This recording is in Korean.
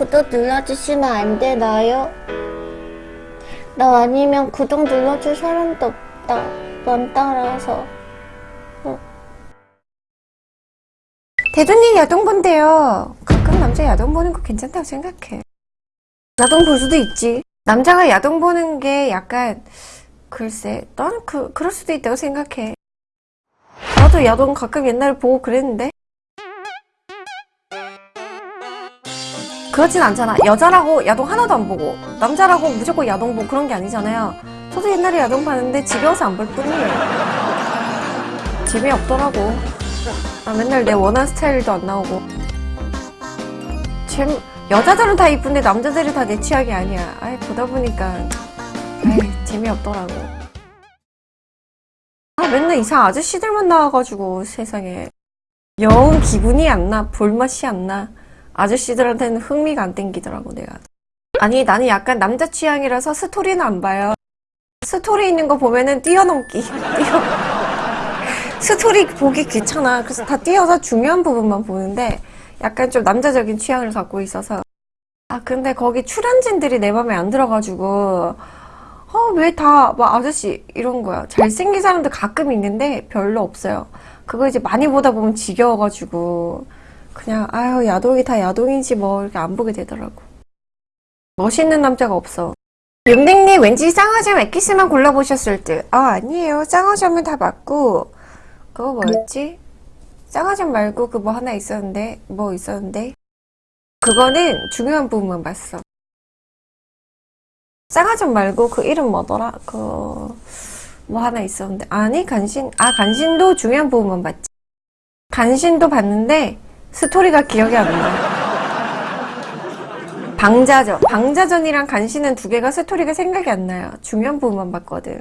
구독 눌러주시면 안 되나요? 나 아니면 구독 눌러줄 사람도 없다. 넌 따라서. 대두님 야동 본대요. 가끔 남자 야동 보는 거 괜찮다고 생각해. 야동 볼 수도 있지. 남자가 야동 보는 게 약간 글쎄, 난 그, 그럴 수도 있다고 생각해. 나도 야동 가끔 옛날에 보고 그랬는데. 그렇진 않잖아. 여자라고 야동 하나도 안 보고, 남자라고 무조건 야동 보고 그런 게 아니잖아요. 저도 옛날에 야동 봤는데 지겨워서 안 볼 뿐이에요. 재미없더라고. 아, 맨날 내 원하는 스타일도 안 나오고. 재 여자들은 다 이쁜데 남자들이 다 내 취향이 아니야. 아이, 보다 보니까, 아이, 재미없더라고. 아, 맨날 이상 아저씨들만 나와가지고, 세상에. 영 기분이 안 나, 볼맛이 안 나. 아저씨들한테는 흥미가 안 땡기더라고, 내가. 아니, 나는 약간 남자 취향이라서 스토리는 안 봐요. 스토리 있는 거 보면은 뛰어넘기. 뛰어. 스토리 보기 귀찮아. 그래서 다 띄어서 중요한 부분만 보는데 약간 좀 남자적인 취향을 갖고 있어서 아 근데 거기 출연진들이 내 맘에 안 들어가지고 어 왜 다 막 아저씨 이런 거야. 잘생긴 사람들 가끔 있는데 별로 없어요. 그거 이제 많이 보다 보면 지겨워가지고 그냥 아유 야동이 다 야동이지 뭐 이렇게 안 보게 되더라고. 멋있는 남자가 없어. 윤댕님 왠지 쌍화점 엑기스만 골라보셨을 듯. 아 아니에요. 쌍화점은 다 맞고 그거 뭐였지? 쌍화점 말고 그 뭐 하나 있었는데 뭐 있었는데 그거는 중요한 부분만 봤어 쌍화점 말고 그 이름 뭐더라? 그 뭐 하나 있었는데 아니 간신 아 간신도 중요한 부분만 봤지 간신도 봤는데 스토리가 기억이 안 나. 방자전. 방자전이랑 간신은 두 개가 스토리가 생각이 안 나요. 중요한 부분만 봤거든